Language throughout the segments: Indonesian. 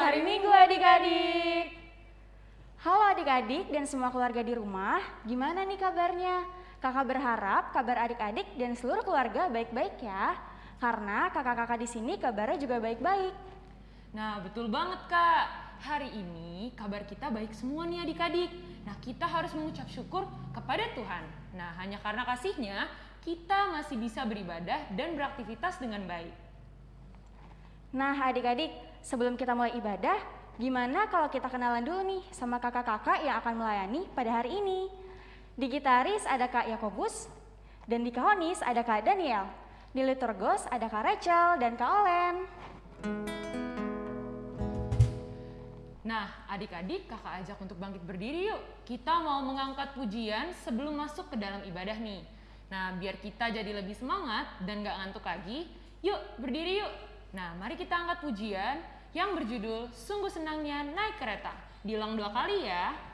Selamat hari Minggu adik-adik. Halo adik-adik dan semua keluarga di rumah, gimana nih kabarnya? Kakak berharap kabar adik-adik dan seluruh keluarga baik-baik ya. Karena kakak-kakak di sini kabarnya juga baik-baik. Nah, betul banget Kak. Hari ini kabar kita baik semua nih adik-adik. Nah, kita harus mengucap syukur kepada Tuhan. Nah, hanya karena kasihnya, kita masih bisa beribadah dan beraktivitas dengan baik. Nah adik-adik, sebelum kita mulai ibadah, gimana kalau kita kenalan dulu nih sama kakak-kakak yang akan melayani pada hari ini? Di gitaris ada Kak Yakobus, dan di kahonis ada Kak Daniel. Di liturgos ada Kak Rachel dan Kak Olen. Nah, adik-adik kakak ajak untuk bangkit berdiri yuk. Kita mau mengangkat pujian sebelum masuk ke dalam ibadah nih. Nah, biar kita jadi lebih semangat dan gak ngantuk lagi, yuk berdiri yuk. Nah, mari kita angkat pujian yang berjudul Sungguh Senangnya Naik Kereta. Diulang dua kali ya.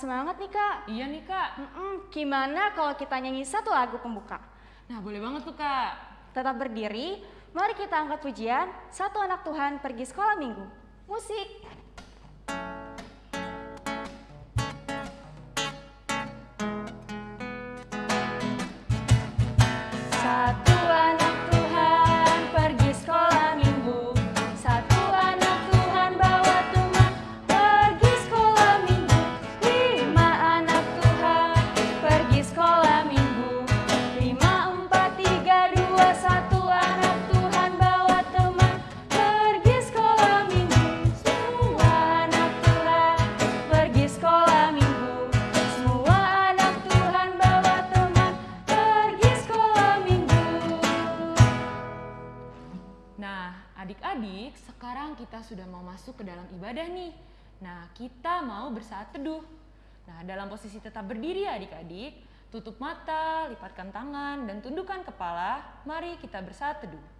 Semangat nih Kak. Iya nih kak. Mm-mm, gimana kalau kita nyanyi satu lagu pembuka? Nah, boleh banget tuh kak. Tetap berdiri, mari kita angkat pujian, satu anak Tuhan pergi sekolah minggu. Musik. Satu Nah, dalam posisi tetap berdiri adik-adik, tutup mata, lipatkan tangan, dan tundukkan kepala. Mari kita bersaat teduh.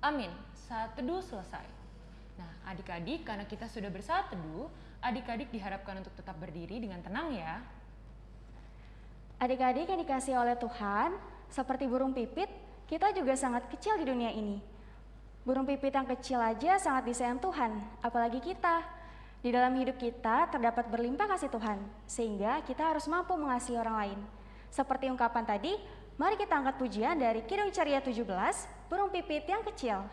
Amin. Saat teduh selesai. Nah, adik-adik, karena kita sudah bersaat teduh, adik-adik diharapkan untuk tetap berdiri dengan tenang ya. Adik-adik yang dikasih oleh Tuhan, seperti burung pipit, kita juga sangat kecil di dunia ini. Burung pipit yang kecil aja sangat disayang Tuhan, apalagi kita. Di dalam hidup kita terdapat berlimpah kasih Tuhan, sehingga kita harus mampu mengasihi orang lain. Seperti ungkapan tadi, mari kita angkat pujian dari Kidung Ceria 17, burung pipit yang kecil.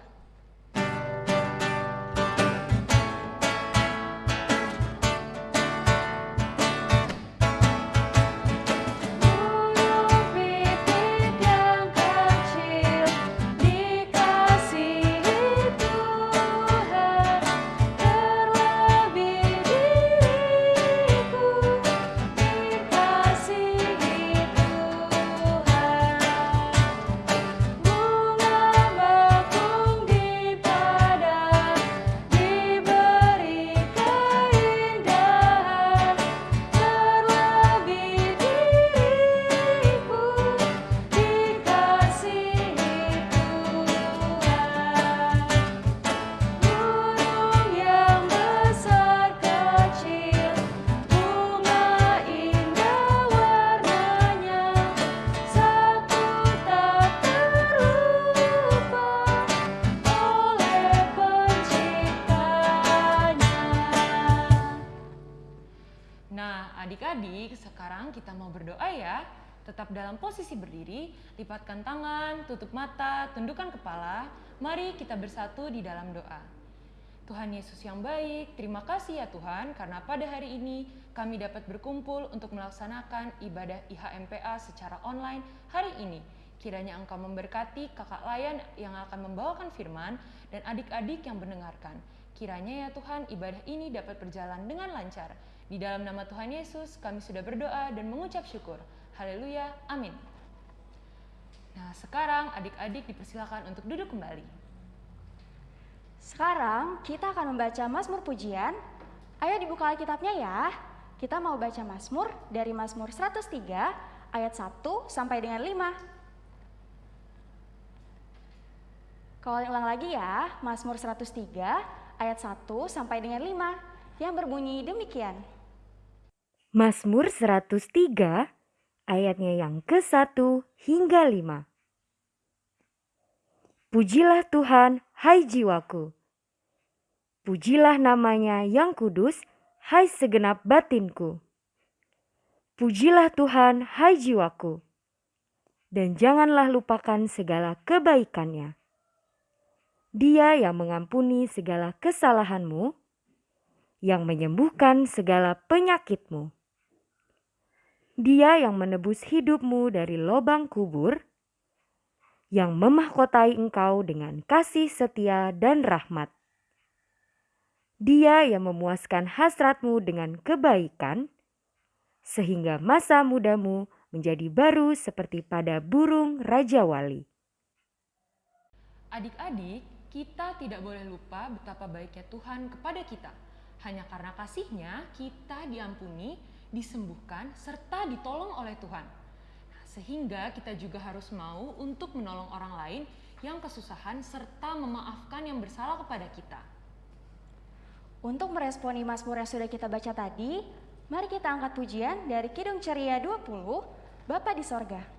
Lipatkan tangan, tutup mata, tundukkan kepala. Mari kita bersatu di dalam doa. Tuhan Yesus yang baik, terima kasih ya Tuhan karena pada hari ini kami dapat berkumpul untuk melaksanakan ibadah IHMPA secara online hari ini. Kiranya Engkau memberkati kakak layan yang akan membawakan firman dan adik-adik yang mendengarkan. Kiranya ya Tuhan ibadah ini dapat berjalan dengan lancar. Di dalam nama Tuhan Yesus kami sudah berdoa dan mengucap syukur. Haleluya, amin. Nah sekarang adik-adik dipersilakan untuk duduk kembali. Sekarang kita akan membaca Mazmur Pujian. Ayo dibuka Alkitabnya ya. Kita mau baca Mazmur dari Mazmur 103 ayat 1 sampai dengan 5. Kalau ulang lagi ya, Mazmur 103 ayat 1 sampai dengan 5 yang berbunyi demikian. Mazmur 103 ayatnya yang ke-1 hingga 5. Pujilah Tuhan, hai jiwaku. Pujilah namanya yang kudus, hai segenap batinku. Pujilah Tuhan, hai jiwaku. Dan janganlah lupakan segala kebaikannya. Dia yang mengampuni segala kesalahanmu, yang menyembuhkan segala penyakitmu. Dia yang menebus hidupmu dari lobang kubur, yang memahkotai engkau dengan kasih setia dan rahmat. Dia yang memuaskan hasratmu dengan kebaikan, sehingga masa mudamu menjadi baru seperti pada burung Raja Wali. Adik-adik, kita tidak boleh lupa betapa baiknya Tuhan kepada kita. Hanya karena kasihnya, kita diampuni, disembuhkan, serta ditolong oleh Tuhan. Nah, sehingga kita juga harus mau untuk menolong orang lain yang kesusahan serta memaafkan yang bersalah kepada kita. Untuk meresponi Mazmur yang sudah kita baca tadi, mari kita angkat pujian dari Kidung Ceria 20, Bapa di Sorga.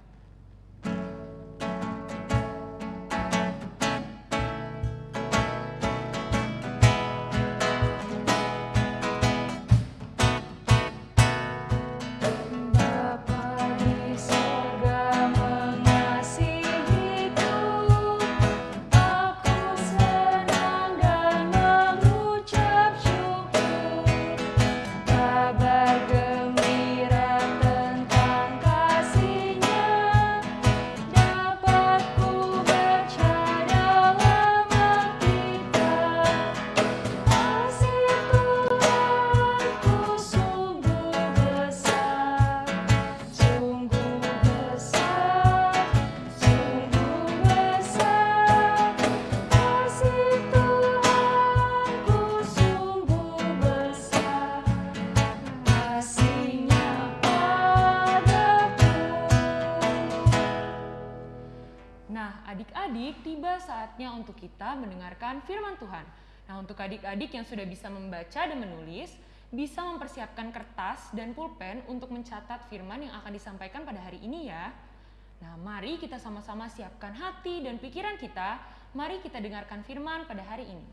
Mendengarkan firman Tuhan. Nah, untuk adik-adik yang sudah bisa membaca dan menulis, bisa mempersiapkan kertas dan pulpen untuk mencatat firman yang akan disampaikan pada hari ini ya. Nah, mari kita sama-sama siapkan hati dan pikiran kita. Mari kita dengarkan firman pada hari ini.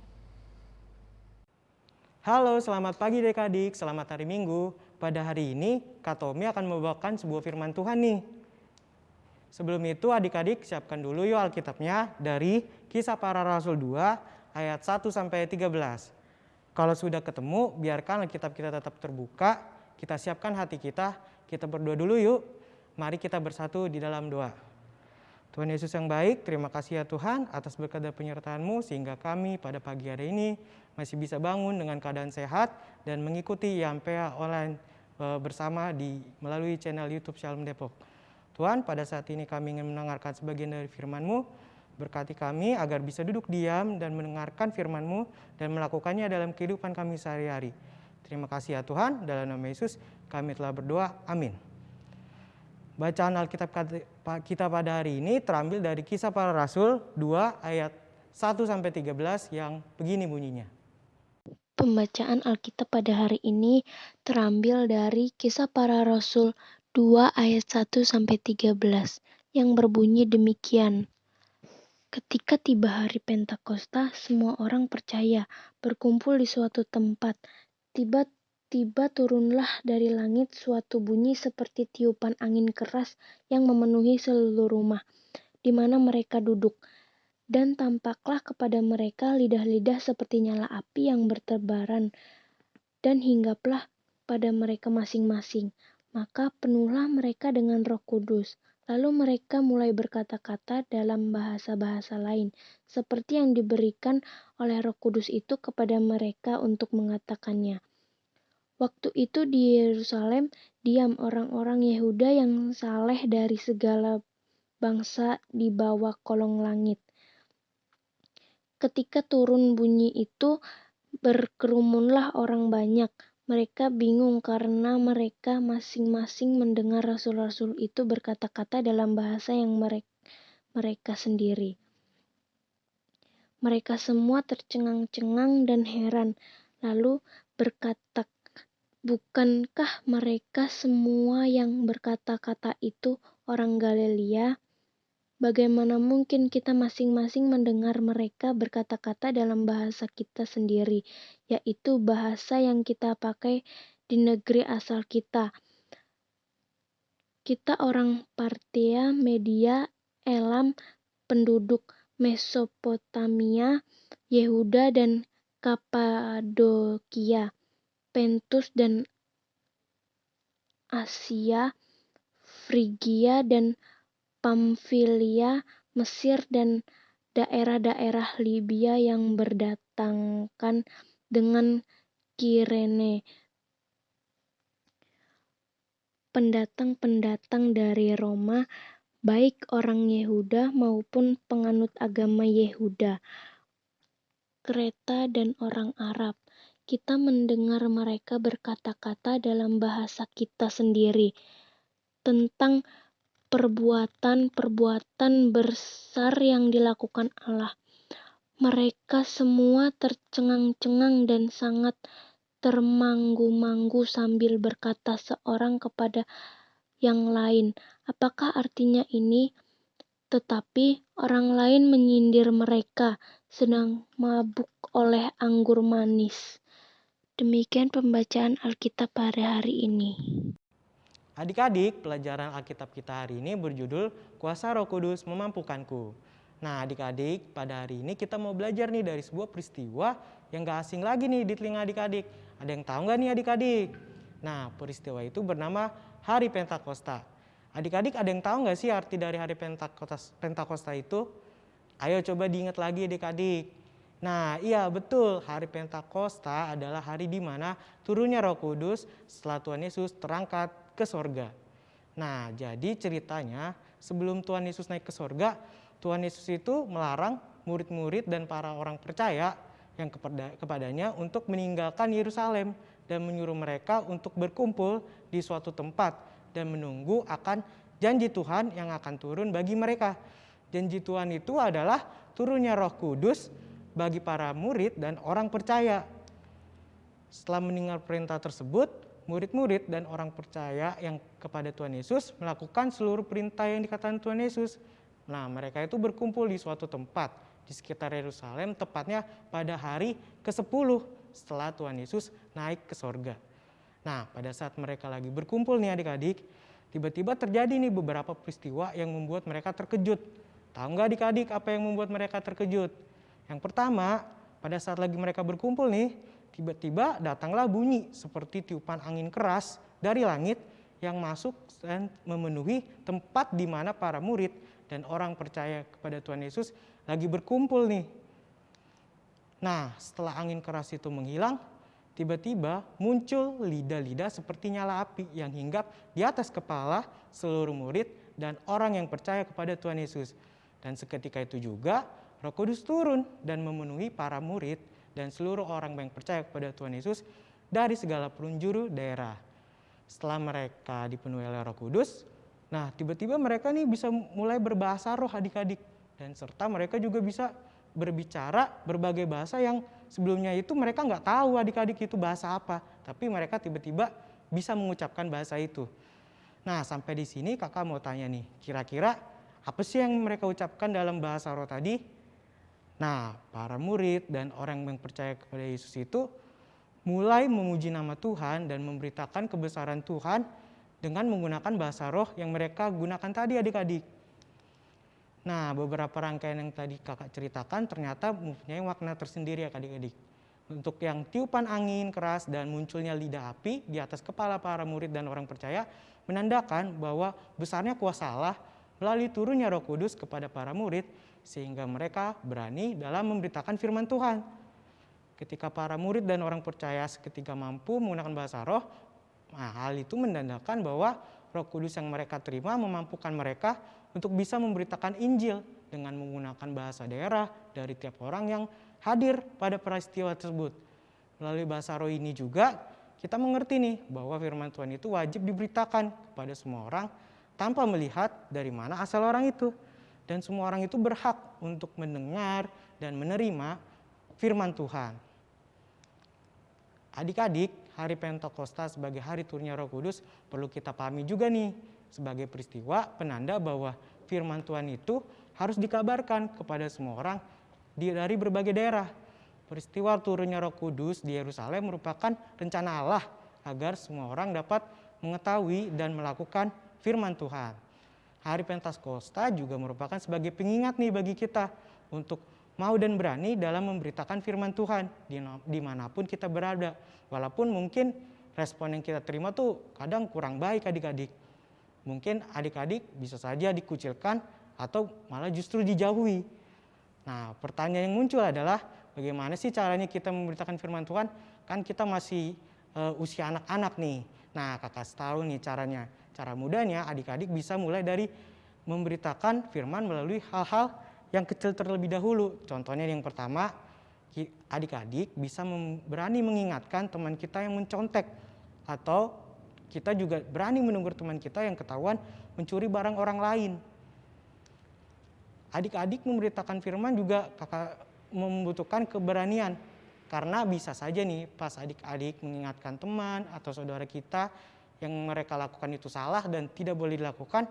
Halo, selamat pagi adik-adik, selamat hari Minggu. Pada hari ini, Kak Tommy akan membawakan sebuah firman Tuhan nih. Sebelum itu adik-adik siapkan dulu yuk Alkitabnya dari Kisah Para Rasul 2 ayat 1 sampai 13. Kalau sudah ketemu, biarkan Alkitab kita tetap terbuka, kita siapkan hati kita, kita berdoa dulu yuk. Mari kita bersatu di dalam doa. Tuhan Yesus yang baik, terima kasih ya Tuhan atas berkat dan penyertaan-Mu sehingga kami pada pagi hari ini masih bisa bangun dengan keadaan sehat dan mengikuti YAMPEA online eh, bersama di melalui channel YouTube Shalom Depok. Tuhan, pada saat ini kami ingin mendengarkan sebagian dari firman-Mu. Berkati kami agar bisa duduk diam dan mendengarkan firman-Mu dan melakukannya dalam kehidupan kami sehari-hari. Terima kasih ya Tuhan, dalam nama Yesus kami telah berdoa. Amin. Bacaan Alkitab kita pada hari ini terambil dari Kisah Para Rasul 2 ayat 1 sampai 13 yang begini bunyinya. Pembacaan Alkitab pada hari ini terambil dari Kisah Para Rasul 2 ayat 1 sampai 13 yang berbunyi demikian. Ketika tiba hari Pentakosta, semua orang percaya berkumpul di suatu tempat. Tiba Tiba-tiba turunlah dari langit suatu bunyi seperti tiupan angin keras yang memenuhi seluruh rumah di mana mereka duduk. Dan tampaklah kepada mereka lidah-lidah seperti nyala api yang bertebaran dan hinggaplah pada mereka masing-masing. Maka penuhlah mereka dengan roh kudus. Lalu mereka mulai berkata-kata dalam bahasa-bahasa lain, seperti yang diberikan oleh roh kudus itu kepada mereka untuk mengatakannya. Waktu itu di Yerusalem diam orang-orang Yehuda yang saleh dari segala bangsa di bawah kolong langit. Ketika turun bunyi itu, berkerumunlah orang banyak. Mereka bingung karena mereka masing-masing mendengar rasul-rasul itu berkata-kata dalam bahasa yang mereka, mereka sendiri. Mereka semua tercengang-cengang dan heran, lalu berkata Bukankah mereka semua yang berkata-kata itu orang Galilea? Bagaimana mungkin kita masing-masing mendengar mereka berkata-kata dalam bahasa kita sendiri, yaitu bahasa yang kita pakai di negeri asal kita? Kita orang Partia, Media, Elam, penduduk Mesopotamia, Yehuda, dan Kapadokia Pentus dan Asia, Frigia dan Pamfilia, Mesir dan daerah-daerah Libya yang berdatangkan dengan Kirene. Pendatang-pendatang dari Roma, baik orang Yehuda maupun penganut agama Yehuda, Kreta dan orang Arab kita mendengar mereka berkata-kata dalam bahasa kita sendiri tentang perbuatan-perbuatan besar yang dilakukan Allah. Mereka semua tercengang-cengang dan sangat termanggu-manggu sambil berkata seorang kepada yang lain, "Apakah artinya ini?" Tetapi orang lain menyindir mereka, sedang mabuk oleh anggur manis. Demikian pembacaan Alkitab pada hari ini. Adik-adik, pelajaran Alkitab kita hari ini berjudul Kuasa Roh Kudus Memampukanku. Nah, adik-adik, pada hari ini kita mau belajar nih dari sebuah peristiwa yang gak asing lagi nih di telinga adik-adik. Ada yang tahu nggak nih adik-adik? Nah, peristiwa itu bernama Hari Pentakosta. Adik-adik ada yang tahu nggak sih arti dari Hari Pentakosta, Pentakosta itu? Ayo coba diingat lagi adik-adik. Nah, iya betul. Hari Pentakosta adalah hari di mana turunnya Roh Kudus setelah Tuhan Yesus terangkat ke sorga. Nah, jadi ceritanya sebelum Tuhan Yesus naik ke sorga, Tuhan Yesus itu melarang murid-murid dan para orang percaya yang kepada, kepadanya untuk meninggalkan Yerusalem dan menyuruh mereka untuk berkumpul di suatu tempat dan menunggu akan janji Tuhan yang akan turun bagi mereka. Janji Tuhan itu adalah turunnya Roh Kudus bagi para murid dan orang percaya. Setelah mendengar perintah tersebut, murid-murid dan orang percaya yang kepada Tuhan Yesus melakukan seluruh perintah yang dikatakan Tuhan Yesus. Nah, mereka itu berkumpul di suatu tempat di sekitar Yerusalem, tepatnya pada hari ke-10 setelah Tuhan Yesus naik ke sorga. Nah, pada saat mereka lagi berkumpul nih adik-adik, tiba-tiba terjadi nih beberapa peristiwa yang membuat mereka terkejut. Tahu nggak adik-adik apa yang membuat mereka terkejut? Yang pertama, pada saat lagi mereka berkumpul nih, tiba-tiba datanglah bunyi seperti tiupan angin keras dari langit yang masuk dan memenuhi tempat di mana para murid dan orang percaya kepada Tuhan Yesus lagi berkumpul nih. Nah, setelah angin keras itu menghilang, tiba-tiba muncul lidah-lidah seperti nyala api yang hinggap di atas kepala seluruh murid dan orang yang percaya kepada Tuhan Yesus. Dan seketika itu juga Roh Kudus turun dan memenuhi para murid dan seluruh orang yang percaya kepada Tuhan Yesus dari segala penjuru daerah. Setelah mereka dipenuhi oleh Roh Kudus, nah tiba-tiba mereka nih bisa mulai berbahasa roh adik-adik dan serta mereka juga bisa berbicara berbagai bahasa yang sebelumnya itu mereka nggak tahu adik-adik itu bahasa apa, tapi mereka tiba-tiba bisa mengucapkan bahasa itu. Nah sampai di sini kakak mau tanya nih, kira-kira apa sih yang mereka ucapkan dalam bahasa roh tadi? Nah, para murid dan orang yang percaya kepada Yesus itu mulai memuji nama Tuhan dan memberitakan kebesaran Tuhan dengan menggunakan bahasa roh yang mereka gunakan tadi adik-adik. Nah, beberapa rangkaian yang tadi kakak ceritakan ternyata mempunyai makna tersendiri ya adik-adik. Untuk yang tiupan angin keras dan munculnya lidah api di atas kepala para murid dan orang percaya menandakan bahwa besarnya kuasa Allah melalui turunnya roh kudus kepada para murid sehingga mereka berani dalam memberitakan firman Tuhan. Ketika para murid dan orang percaya seketika mampu menggunakan bahasa roh, nah hal itu menandakan bahwa roh kudus yang mereka terima memampukan mereka untuk bisa memberitakan Injil dengan menggunakan bahasa daerah dari tiap orang yang hadir pada peristiwa tersebut. Melalui bahasa roh ini juga kita mengerti nih bahwa firman Tuhan itu wajib diberitakan kepada semua orang tanpa melihat dari mana asal orang itu. Dan semua orang itu berhak untuk mendengar dan menerima firman Tuhan. Adik-adik, hari Pentakosta sebagai hari turunnya Roh Kudus perlu kita pahami juga nih sebagai peristiwa penanda bahwa firman Tuhan itu harus dikabarkan kepada semua orang dari berbagai daerah. Peristiwa turunnya Roh Kudus di Yerusalem merupakan rencana Allah agar semua orang dapat mengetahui dan melakukan firman Tuhan. Hari Pentakosta juga merupakan sebagai pengingat nih bagi kita untuk mau dan berani dalam memberitakan firman Tuhan di mana pun kita berada. Walaupun mungkin respon yang kita terima tuh kadang kurang baik adik-adik mungkin adik-adik bisa saja dikucilkan atau malah justru dijauhi. Nah, pertanyaan yang muncul adalah bagaimana sih caranya kita memberitakan firman Tuhan? Kan kita masih uh, usia anak-anak nih. Nah, kakak tahu nih caranya. Cara mudahnya adik-adik bisa mulai dari memberitakan firman melalui hal-hal yang kecil terlebih dahulu. Contohnya yang pertama, adik-adik bisa berani mengingatkan teman kita yang mencontek atau kita juga berani menegur teman kita yang ketahuan mencuri barang orang lain. Adik-adik memberitakan firman juga kakak membutuhkan keberanian karena bisa saja nih pas adik-adik mengingatkan teman atau saudara kita yang mereka lakukan itu salah dan tidak boleh dilakukan,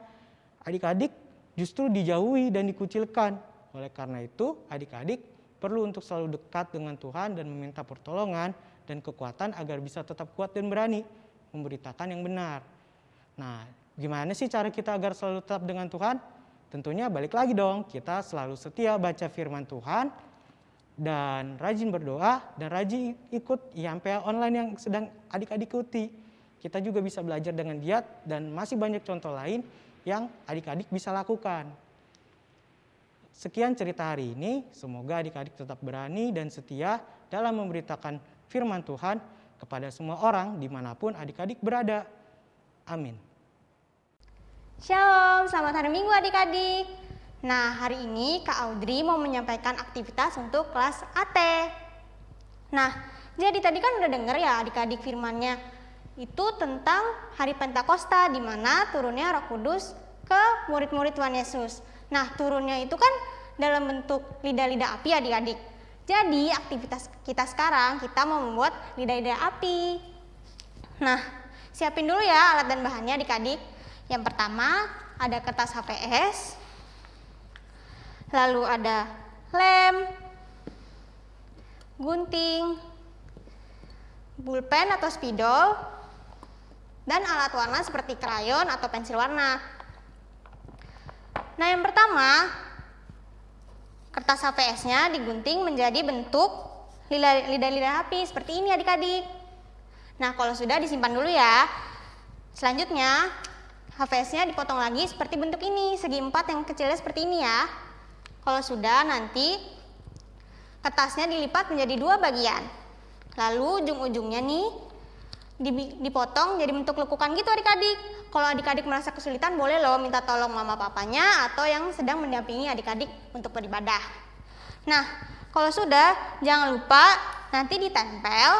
adik-adik justru dijauhi dan dikucilkan. Oleh karena itu, adik-adik perlu untuk selalu dekat dengan Tuhan dan meminta pertolongan dan kekuatan agar bisa tetap kuat dan berani memberitakan yang benar. Nah, gimana sih cara kita agar selalu tetap dengan Tuhan? Tentunya balik lagi dong, kita selalu setia baca firman Tuhan dan rajin berdoa dan rajin ikut IMPA online yang sedang adik-adik ikuti. Kita juga bisa belajar dengan giat dan masih banyak contoh lain yang adik-adik bisa lakukan. Sekian cerita hari ini, semoga adik-adik tetap berani dan setia dalam memberitakan firman Tuhan kepada semua orang di mana pun adik-adik berada. Amin. Shalom, selamat hari Minggu adik-adik. Nah, hari ini Kak Audrey mau menyampaikan aktivitas untuk kelas AT. Nah, jadi tadi kan udah denger ya adik-adik firmannya. Itu tentang hari Pentakosta di mana turunnya Roh Kudus ke murid-murid Tuhan Yesus. Nah, turunnya itu kan dalam bentuk lidah-lidah api adik-adik. Jadi aktivitas kita sekarang kita mau membuat lidah-lidah api. Nah, siapin dulu ya alat dan bahannya adik-adik. Yang pertama ada kertas HVS, lalu ada lem, gunting, pulpen atau spidol, dan alat warna seperti krayon atau pensil warna. Nah yang pertama Kertas HVS-nya digunting menjadi bentuk lidah-lidah api seperti ini adik-adik. Nah, kalau sudah disimpan dulu ya. Selanjutnya, HVS-nya dipotong lagi seperti bentuk ini, segi empat yang kecilnya seperti ini ya. Kalau sudah, nanti kertasnya dilipat menjadi dua bagian. Lalu ujung-ujungnya nih dipotong jadi bentuk lekukan gitu adik-adik. Kalau adik-adik merasa kesulitan boleh loh minta tolong mama papanya atau yang sedang mendampingi adik-adik untuk beribadah. Nah, kalau sudah jangan lupa nanti ditempel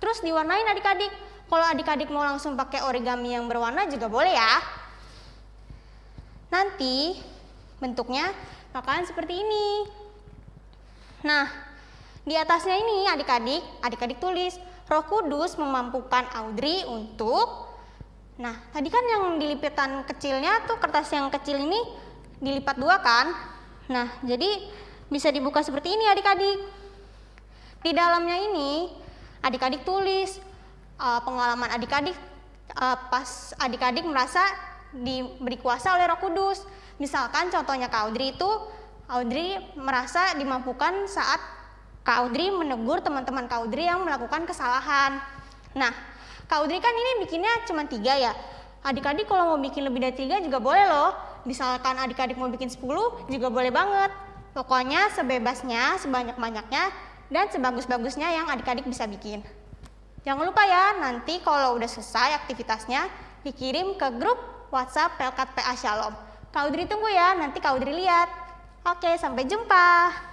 terus diwarnain adik-adik. Kalau adik-adik mau langsung pakai origami yang berwarna juga boleh ya. Nanti bentuknya bakalan seperti ini. Nah, di atasnya ini adik-adik, adik-adik tulis Roh Kudus memampukan Audrey untuk Nah, tadi kan yang dilipitan kecilnya tuh kertas yang kecil ini dilipat dua kan? Nah, jadi bisa dibuka seperti ini adik-adik. Di dalamnya ini adik-adik tulis uh, pengalaman adik-adik uh, pas adik-adik merasa diberi kuasa oleh Roh Kudus. Misalkan contohnya Kak Audrey itu Audrey merasa dimampukan saat Kak Audrey menegur teman-teman Kak Audrey yang melakukan kesalahan. Nah, Kak Audrey kan ini bikinnya cuma tiga ya. Adik-adik kalau mau bikin lebih dari tiga juga boleh loh. Misalkan adik-adik mau bikin 10 juga boleh banget. Pokoknya sebebasnya, sebanyak-banyaknya, dan sebagus-bagusnya yang adik-adik bisa bikin. Jangan lupa ya, nanti kalau udah selesai aktivitasnya, dikirim ke grup WhatsApp Pelkat PA Shalom. Kak Udri tunggu ya, nanti Kak Udri lihat. Oke, sampai jumpa.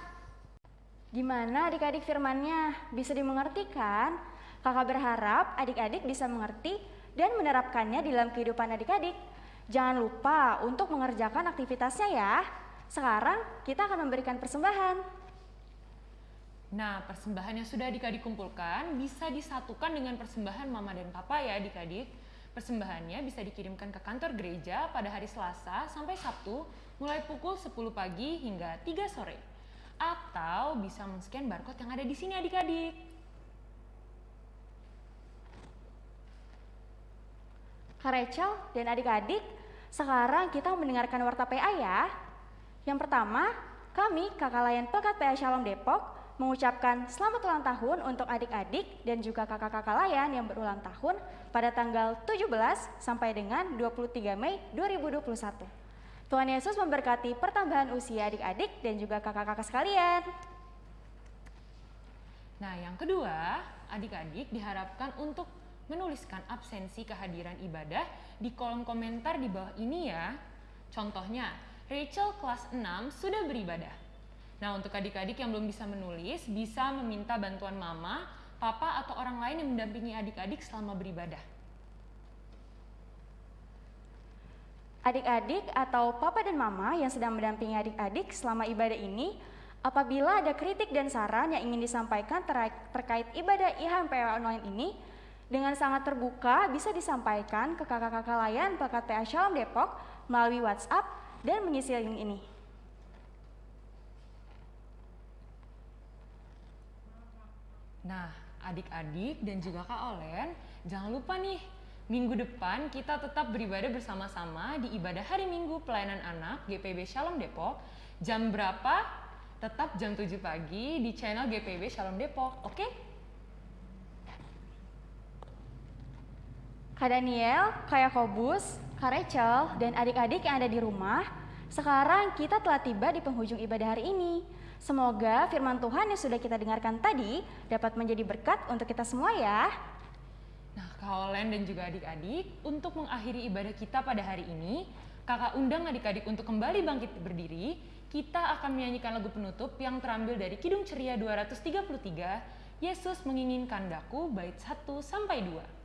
Gimana adik-adik firmannya? Bisa dimengerti kan? Kakak berharap adik-adik bisa mengerti dan menerapkannya di dalam kehidupan adik-adik. Jangan lupa untuk mengerjakan aktivitasnya ya. Sekarang kita akan memberikan persembahan. Nah, persembahan yang sudah adik-adik kumpulkan bisa disatukan dengan persembahan mama dan papa ya adik-adik. Persembahannya bisa dikirimkan ke kantor gereja pada hari Selasa sampai Sabtu mulai pukul 10 pagi hingga 3 sore. Atau bisa men-scan barcode yang ada di sini adik-adik. Kak Rachel dan adik-adik, sekarang kita mendengarkan warta PA ya. Yang pertama, kami kakak layan Pekat PA Shalom Depok mengucapkan selamat ulang tahun untuk adik-adik dan juga kakak-kakak layan yang berulang tahun pada tanggal 17 sampai dengan 23 Mei 2021. Tuhan Yesus memberkati pertambahan usia adik-adik dan juga kakak-kakak sekalian. Nah, yang kedua, adik-adik diharapkan untuk menuliskan absensi kehadiran ibadah di kolom komentar di bawah ini ya. Contohnya, Rachel kelas 6 sudah beribadah. Nah, untuk adik-adik yang belum bisa menulis, bisa meminta bantuan mama, papa, atau orang lain yang mendampingi adik-adik selama beribadah. Adik-adik atau papa dan mama yang sedang mendampingi adik-adik selama ibadah ini, apabila ada kritik dan saran yang ingin disampaikan terkait ibadah IHMPW online ini, dengan sangat terbuka bisa disampaikan ke kakak-kakak layan PA Shalom Depok melalui WhatsApp dan mengisi link ini. Nah, adik-adik dan juga Kak Olen, jangan lupa nih, minggu depan kita tetap beribadah bersama-sama di ibadah hari Minggu Pelayanan Anak GPB Shalom Depok. Jam berapa? Tetap jam 7 pagi di channel GPB Shalom Depok, oke? Okay? Kak Daniel, Kak Yakobus, Kak Rachel, dan adik-adik yang ada di rumah, sekarang kita telah tiba di penghujung ibadah hari ini. Semoga firman Tuhan yang sudah kita dengarkan tadi dapat menjadi berkat untuk kita semua ya. Olen dan juga adik-adik, untuk mengakhiri ibadah kita pada hari ini, kakak undang adik-adik untuk kembali bangkit berdiri, kita akan menyanyikan lagu penutup yang terambil dari Kidung Ceria 233, Yesus menginginkan daku, bait 1 sampai 2.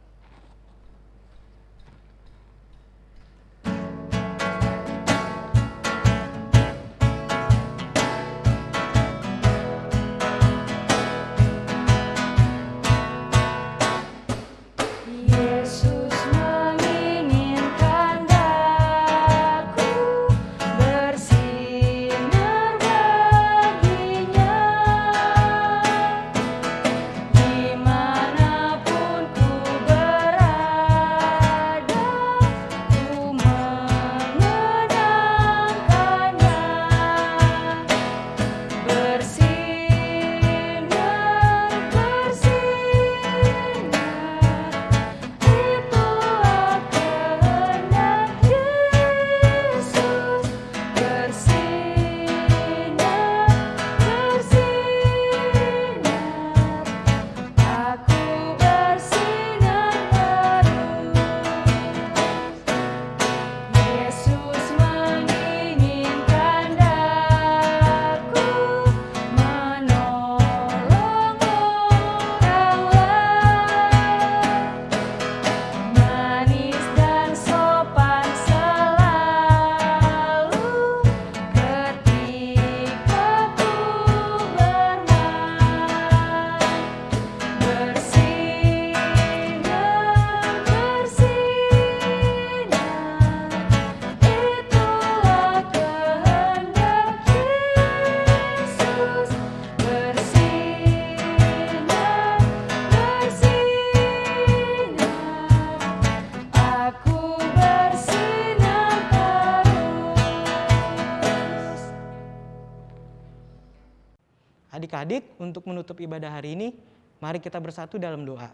Adik-adik, untuk menutup ibadah hari ini, mari kita bersatu dalam doa.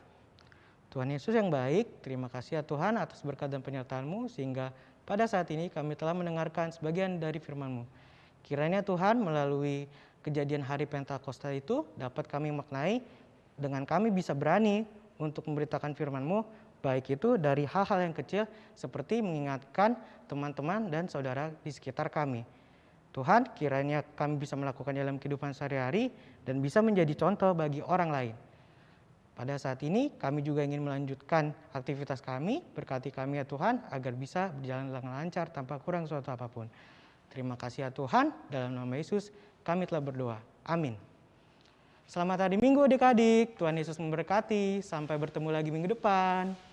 Tuhan Yesus yang baik, terima kasih ya Tuhan atas berkat dan penyertaan-Mu sehingga pada saat ini kami telah mendengarkan sebagian dari firman-Mu. Kiranya Tuhan melalui kejadian hari Pentakosta itu dapat kami maknai dengan kami bisa berani untuk memberitakan firman-Mu baik itu dari hal-hal yang kecil seperti mengingatkan teman-teman dan saudara di sekitar kami. Tuhan, kiranya kami bisa melakukan dalam kehidupan sehari-hari dan bisa menjadi contoh bagi orang lain. Pada saat ini kami juga ingin melanjutkan aktivitas kami, berkati kami ya Tuhan agar bisa berjalan dengan lancar tanpa kurang suatu apa pun. Terima kasih ya Tuhan, dalam nama Yesus kami telah berdoa. Amin. Selamat hari Minggu adik-adik, Tuhan Yesus memberkati, sampai bertemu lagi minggu depan.